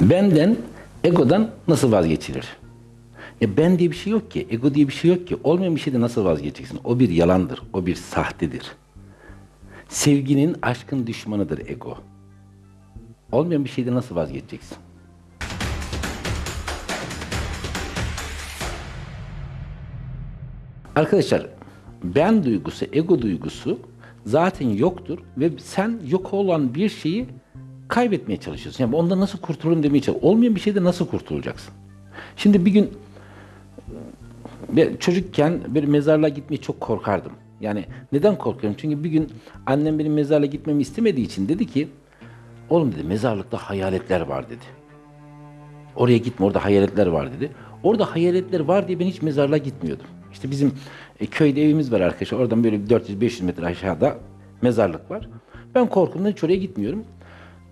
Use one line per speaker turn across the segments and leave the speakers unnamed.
Benden, egodan nasıl vazgeçilir? Ya ben diye bir şey yok ki, ego diye bir şey yok ki. Olmayan bir şeyde nasıl vazgeçeceksin? O bir yalandır, o bir sahtedir. Sevginin, aşkın düşmanıdır ego. Olmayan bir şeyde nasıl vazgeçeceksin? Arkadaşlar, ben duygusu, ego duygusu zaten yoktur ve sen yok olan bir şeyi kaybetmeye çalışıyorsun. Yani ondan nasıl kurtulurum demeye çalışıyorsun. Olmayan bir şeyde nasıl kurtulacaksın? Şimdi bir gün ben çocukken bir mezarlığa gitmeye çok korkardım. Yani neden korkuyorum? Çünkü bir gün annem benim mezarlığa gitmemi istemediği için dedi ki oğlum dedi mezarlıkta hayaletler var dedi. Oraya gitme orada hayaletler var dedi. Orada hayaletler var diye ben hiç mezarlığa gitmiyordum. İşte bizim e, köyde evimiz var arkadaşlar. Oradan böyle 400-500 metre aşağıda mezarlık var. Ben korkumdan hiç oraya gitmiyorum.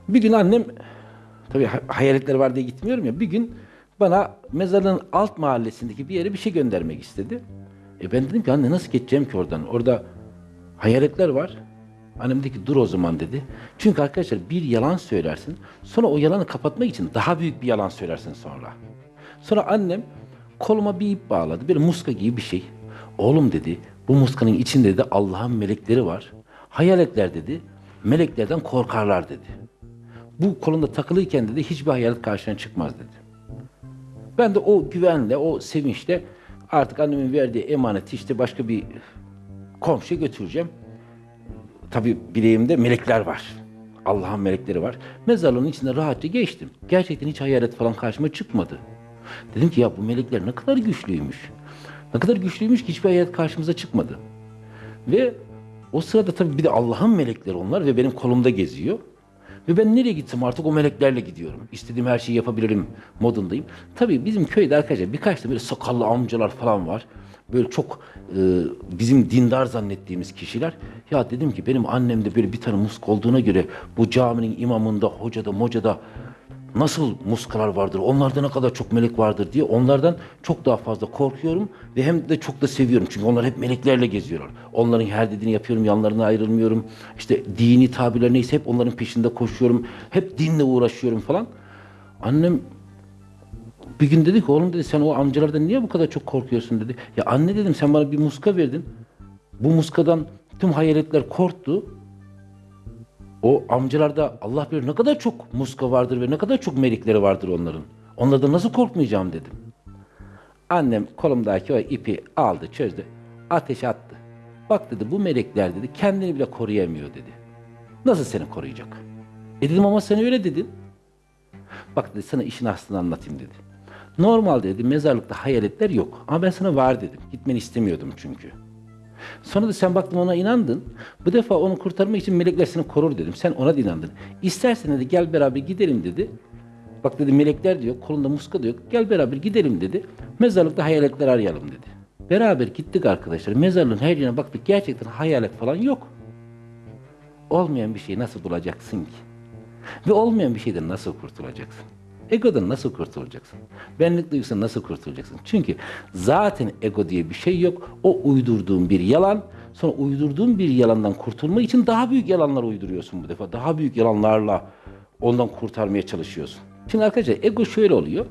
Bir gün annem tabii ha- hayaletler var diye gitmiyorum ya. Bir gün bana mezarlığın alt mahallesindeki bir yere bir şey göndermek istedi. E ben dedim ki anne nasıl geçeceğim ki oradan? Orada hayaletler var. Annem dedi ki dur o zaman dedi. Çünkü arkadaşlar bir yalan söylersin. Sonra o yalanı kapatmak için daha büyük bir yalan söylersin sonra. Sonra annem koluma bir ip bağladı. Böyle muska gibi bir şey. Oğlum dedi bu muskanın içinde de Allah'ın melekleri var. Hayaletler dedi meleklerden korkarlar dedi. Bu kolunda takılıyken dedi hiçbir hayalet karşına çıkmaz dedi. Ben de o güvenle, o sevinçle artık annemin verdiği emaneti işte başka bir komşuya götüreceğim. Tabii bileğimde melekler var. Allah'ın melekleri var. Mezarlığın içinde rahatça geçtim. Gerçekten hiç hayalet falan karşıma çıkmadı. Dedim ki ya bu melekler ne kadar güçlüymüş. Ne kadar güçlüymüş ki hiçbir hayalet karşımıza çıkmadı. Ve o sırada tabii bir de Allah'ın melekleri onlar ve benim kolumda geziyor. Ve ben nereye gitsem artık o meleklerle gidiyorum. İstediğim her şeyi yapabilirim modundayım. Tabii bizim köyde arkadaşlar birkaç da böyle sakallı amcalar falan var. Böyle çok e, bizim dindar zannettiğimiz kişiler. Ya dedim ki benim annemde böyle bir tane musk olduğuna göre bu caminin imamında, hocada, mocada nasıl muskalar vardır, onlarda ne kadar çok melek vardır diye onlardan çok daha fazla korkuyorum ve hem de çok da seviyorum. Çünkü onlar hep meleklerle geziyorlar. Onların her dediğini yapıyorum, yanlarına ayrılmıyorum. İşte dini tabirler neyse hep onların peşinde koşuyorum. Hep dinle uğraşıyorum falan. Annem bir gün dedi ki oğlum dedi sen o amcalardan niye bu kadar çok korkuyorsun dedi. Ya anne dedim sen bana bir muska verdin. Bu muskadan tüm hayaletler korktu. O amcalarda Allah bilir ne kadar çok muska vardır ve ne kadar çok melekleri vardır onların. Onlardan nasıl korkmayacağım dedim. Annem kolumdaki o ipi aldı, çözdü. Ateşe attı. Bak dedi bu melekler dedi kendini bile koruyamıyor dedi. Nasıl seni koruyacak? E dedim ama sen öyle dedin. Bak dedi sana işin aslını anlatayım dedi. Normalde dedi mezarlıkta hayaletler yok. Ama ben sana var dedim. Gitmeni istemiyordum çünkü. Sonra da sen baktın ona inandın. Bu defa onu kurtarmak için melekler seni korur dedim. Sen ona da inandın. İstersen dedi gel beraber gidelim dedi. Bak dedi melekler diyor, kolunda muska diyor. Gel beraber gidelim dedi. Mezarlıkta hayaletler arayalım dedi. Beraber gittik arkadaşlar. Mezarlığın her yerine baktık. Gerçekten hayalet falan yok. Olmayan bir şeyi nasıl bulacaksın ki? Ve olmayan bir şeyden nasıl kurtulacaksın? Egodan nasıl kurtulacaksın? Benlik duygusundan nasıl kurtulacaksın? Çünkü zaten ego diye bir şey yok. O uydurduğun bir yalan. Sonra uydurduğun bir yalandan kurtulmak için daha büyük yalanlar uyduruyorsun bu defa. Daha büyük yalanlarla ondan kurtarmaya çalışıyorsun. Şimdi arkadaşlar ego şöyle oluyor.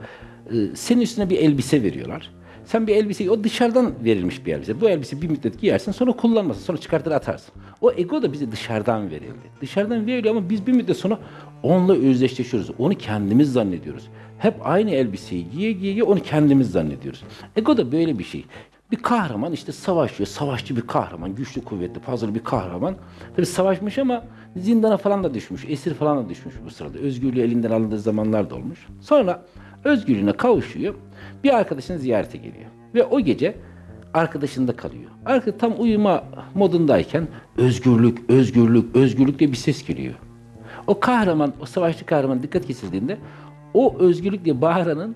Ee, Senin üstüne bir elbise veriyorlar. Sen bir elbiseyi, o dışarıdan verilmiş bir elbise. Bu elbise bir müddet giyersin sonra kullanmasın. Sonra çıkartır atarsın. O ego da bize dışarıdan verildi. Dışarıdan veriliyor ama biz bir müddet sonra onunla özdeşleşiyoruz. Onu kendimiz zannediyoruz. Hep aynı elbiseyi giye giye giye onu kendimiz zannediyoruz. Ego da böyle bir şey. Bir kahraman işte savaşıyor. Savaşçı bir kahraman. Güçlü, kuvvetli, fazla bir kahraman. Tabii savaşmış ama zindana falan da düşmüş. Esir falan da düşmüş bu sırada. Özgürlüğü elinden alındığı zamanlar da olmuş. Sonra özgürlüğüne kavuşuyor. Bir arkadaşını ziyarete geliyor. Ve o gece arkadaşında kalıyor. Arka tam uyuma modundayken özgürlük, özgürlük, özgürlük diye bir ses geliyor. O kahraman, o savaşçı kahraman dikkat kesildiğinde o özgürlük diye bağıranın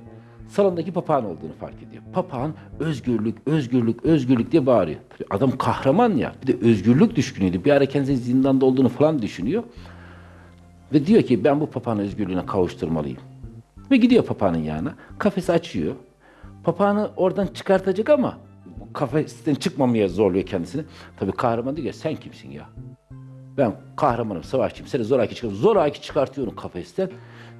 salondaki papağan olduğunu fark ediyor. Papağan özgürlük, özgürlük, özgürlük diye bağırıyor. Adam kahraman ya. Bir de özgürlük düşkünüydü. Bir ara kendisinin zindanda olduğunu falan düşünüyor. Ve diyor ki ben bu papağanı özgürlüğüne kavuşturmalıyım. Ve gidiyor papağanın yanına. Kafesi açıyor. Papağanı oradan çıkartacak ama kafesten çıkmamaya zorluyor kendisini. Tabii kahraman diyor ki sen kimsin ya? Ben kahramanım, savaşçıyım. Seni zoraki çıkartıyorum. Zoraki çıkartıyorum kafesten.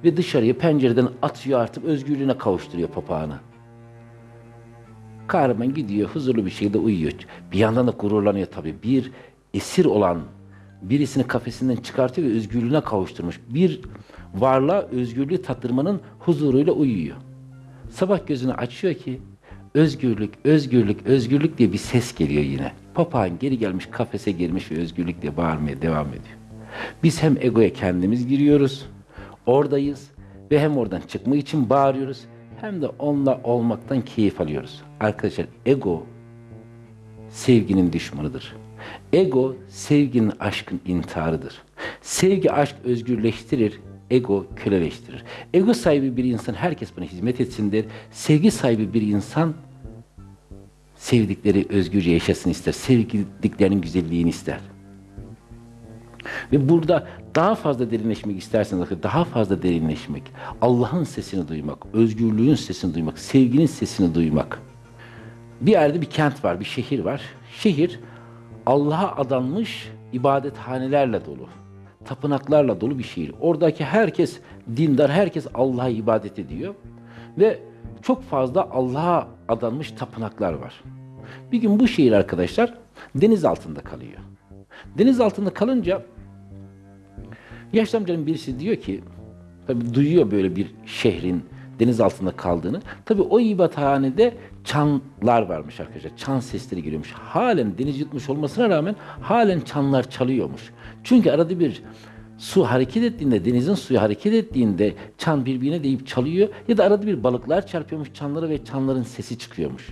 Ve dışarıya pencereden atıyor artık özgürlüğüne kavuşturuyor papağanı. Kahraman gidiyor huzurlu bir şekilde uyuyor. Bir yandan da gururlanıyor tabii. Bir esir olan birisini kafesinden çıkartıyor ve özgürlüğüne kavuşturmuş. Bir varlığa özgürlüğü tattırmanın huzuruyla uyuyor. Sabah gözünü açıyor ki özgürlük, özgürlük, özgürlük diye bir ses geliyor yine. Papağan geri gelmiş kafese girmiş ve özgürlük diye bağırmaya devam ediyor. Biz hem egoya kendimiz giriyoruz, oradayız ve hem oradan çıkmak için bağırıyoruz hem de onunla olmaktan keyif alıyoruz. Arkadaşlar ego sevginin düşmanıdır. Ego sevginin aşkın intiharıdır. Sevgi aşk özgürleştirir, ego köleleştirir. Ego sahibi bir insan herkes bana hizmet etsin der. Sevgi sahibi bir insan sevdikleri özgürce yaşasın ister. Sevdiklerinin güzelliğini ister. Ve burada daha fazla derinleşmek isterseniz, daha fazla derinleşmek, Allah'ın sesini duymak, özgürlüğün sesini duymak, sevginin sesini duymak. Bir yerde bir kent var, bir şehir var. Şehir Allah'a adanmış ibadethanelerle dolu, tapınaklarla dolu bir şehir. Oradaki herkes dindar, herkes Allah'a ibadet ediyor ve çok fazla Allah'a adanmış tapınaklar var. Bir gün bu şehir arkadaşlar deniz altında kalıyor. Deniz altında kalınca yaşlı amcanın birisi diyor ki tabi duyuyor böyle bir şehrin deniz altında kaldığını. Tabi o ibadethanede çanlar varmış arkadaşlar. Çan sesleri geliyormuş. Halen deniz yutmuş olmasına rağmen halen çanlar çalıyormuş. Çünkü arada bir su hareket ettiğinde, denizin suyu hareket ettiğinde çan birbirine deyip çalıyor ya da arada bir balıklar çarpıyormuş çanlara ve çanların sesi çıkıyormuş.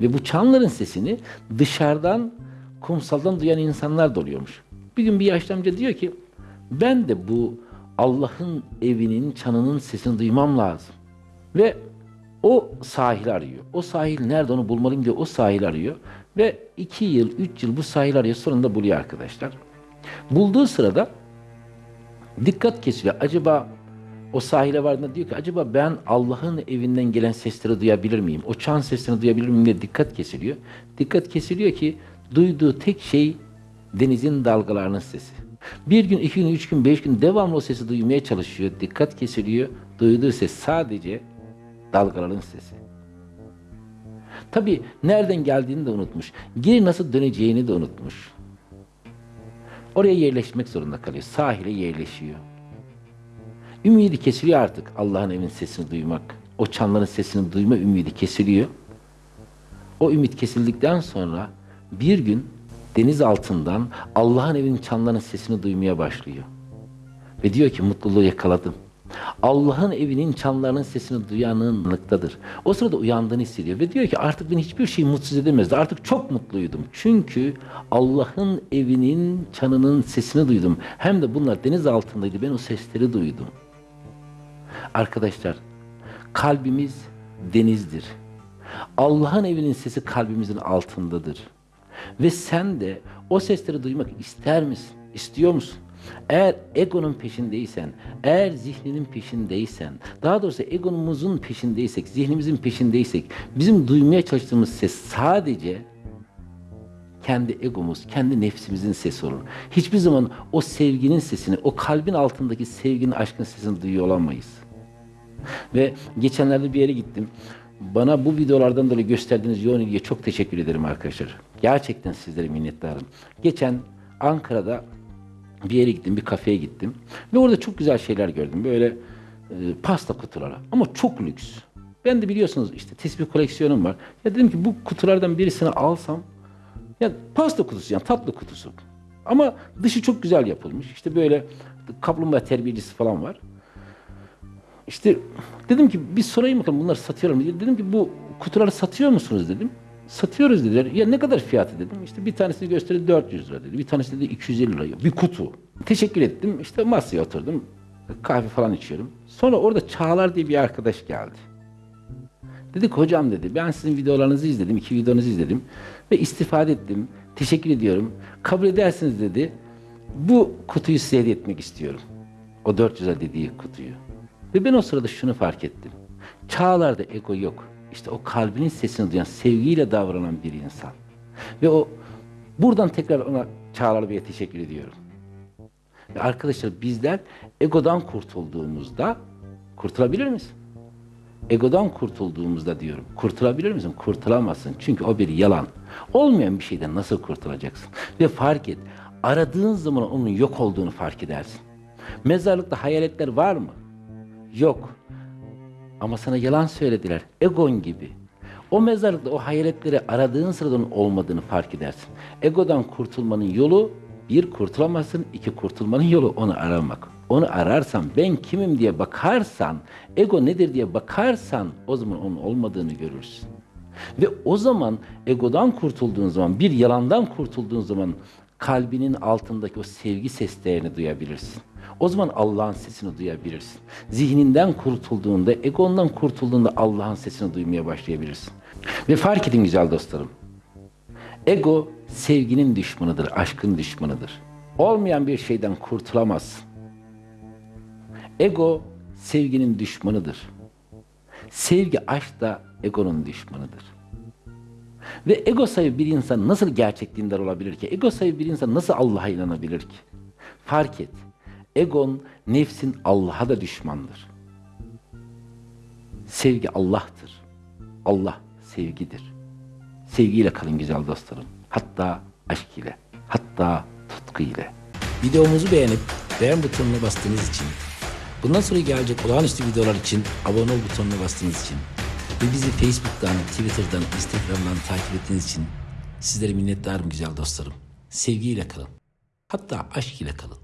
Ve bu çanların sesini dışarıdan, kumsaldan duyan insanlar da oluyormuş. Bir gün bir yaşlı amca diyor ki, ben de bu Allah'ın evinin çanının sesini duymam lazım. Ve o sahil arıyor. O sahil nerede onu bulmalıyım diye o sahil arıyor. Ve iki yıl, üç yıl bu sahil arıyor. Sonunda buluyor arkadaşlar. Bulduğu sırada dikkat kesiliyor. Acaba o sahile vardığında diyor ki acaba ben Allah'ın evinden gelen sesleri duyabilir miyim? O çan sesini duyabilir miyim diye dikkat kesiliyor. Dikkat kesiliyor ki duyduğu tek şey denizin dalgalarının sesi. Bir gün, iki gün, üç gün, beş gün devamlı o sesi duymaya çalışıyor. Dikkat kesiliyor. Duyduğu ses sadece dalgaların sesi. Tabi nereden geldiğini de unutmuş. Geri nasıl döneceğini de unutmuş. Oraya yerleşmek zorunda kalıyor. Sahile yerleşiyor. Ümidi kesiliyor artık Allah'ın evin sesini duymak. O çanların sesini duyma ümidi kesiliyor. O ümit kesildikten sonra bir gün deniz altından Allah'ın evinin çanlarının sesini duymaya başlıyor. Ve diyor ki mutluluğu yakaladım. Allah'ın evinin çanlarının sesini duyanlıktadır. O sırada uyandığını hissediyor ve diyor ki artık beni hiçbir şey mutsuz edemezdi. Artık çok mutluydum. Çünkü Allah'ın evinin çanının sesini duydum. Hem de bunlar deniz altındaydı. Ben o sesleri duydum. Arkadaşlar kalbimiz denizdir. Allah'ın evinin sesi kalbimizin altındadır. Ve sen de o sesleri duymak ister misin? İstiyor musun? Eğer egonun peşindeysen, eğer zihninin peşindeysen, daha doğrusu egonumuzun peşindeysek, zihnimizin peşindeysek, bizim duymaya çalıştığımız ses sadece kendi egomuz, kendi nefsimizin sesi olur. Hiçbir zaman o sevginin sesini, o kalbin altındaki sevginin, aşkın sesini duyuyor olamayız. Ve geçenlerde bir yere gittim. Bana bu videolardan dolayı gösterdiğiniz yoğun ilgiye çok teşekkür ederim arkadaşlar. Gerçekten sizlere minnettarım. Geçen Ankara'da bir yere gittim, bir kafeye gittim. Ve orada çok güzel şeyler gördüm. Böyle e, pasta kutuları ama çok lüks. Ben de biliyorsunuz işte tesbih koleksiyonum var. Ya dedim ki bu kutulardan birisini alsam ya pasta kutusu yani tatlı kutusu. Ama dışı çok güzel yapılmış. İşte böyle kaplumbağa terbiyecisi falan var. İşte dedim ki bir sorayım bakalım bunları satıyorum diye. Dedim ki bu kutuları satıyor musunuz dedim. Satıyoruz dediler. Ya ne kadar fiyatı dedim. İşte bir tanesini gösterdi 400 lira dedi. Bir tanesi dedi 250 lira. Bir kutu. Teşekkür ettim. İşte masaya oturdum. Kahve falan içiyorum. Sonra orada Çağlar diye bir arkadaş geldi. Dedik hocam dedi ben sizin videolarınızı izledim. iki videonuzu izledim. Ve istifade ettim. Teşekkür ediyorum. Kabul edersiniz dedi. Bu kutuyu size hediye etmek istiyorum. O 400 lira dediği kutuyu. Ve ben o sırada şunu fark ettim. Çağlarda ego yok. İşte o kalbinin sesini duyan, sevgiyle davranan bir insan. Ve o buradan tekrar ona Çağlar Bey'e teşekkür ediyorum. Ve arkadaşlar bizler egodan kurtulduğumuzda Kurtulabilir misin? Egodan kurtulduğumuzda diyorum. Kurtulabilir misin? Kurtulamazsın. Çünkü o bir yalan. Olmayan bir şeyden nasıl kurtulacaksın? Ve fark et. Aradığın zaman onun yok olduğunu fark edersin. Mezarlıkta hayaletler var mı? Yok. Ama sana yalan söylediler. Egon gibi. O mezarlıkta o hayaletleri aradığın sırada onun olmadığını fark edersin. Egodan kurtulmanın yolu bir kurtulamazsın, iki kurtulmanın yolu onu aramak. Onu ararsan, ben kimim diye bakarsan, ego nedir diye bakarsan o zaman onun olmadığını görürsün. Ve o zaman egodan kurtulduğun zaman, bir yalandan kurtulduğun zaman kalbinin altındaki o sevgi seslerini duyabilirsin. O zaman Allah'ın sesini duyabilirsin. Zihninden kurtulduğunda, egondan kurtulduğunda Allah'ın sesini duymaya başlayabilirsin. Ve fark edin güzel dostlarım. Ego sevginin düşmanıdır, aşkın düşmanıdır. Olmayan bir şeyden kurtulamazsın. Ego sevginin düşmanıdır. Sevgi aşk da egonun düşmanıdır. Ve ego sahibi bir insan nasıl gerçek dindar olabilir ki? Ego sahibi bir insan nasıl Allah'a inanabilir ki? Fark et. Egon, nefsin Allah'a da düşmandır. Sevgi Allah'tır. Allah sevgidir. Sevgiyle kalın güzel dostlarım. Hatta aşk ile. Hatta tutku ile.
Videomuzu beğenip beğen butonuna bastığınız için, bundan sonra gelecek olağanüstü videolar için abone ol butonuna bastığınız için ve bizi Facebook'tan, Twitter'dan, Instagram'dan takip ettiğiniz için sizlere minnettarım güzel dostlarım. Sevgiyle kalın. Hatta aşk ile kalın.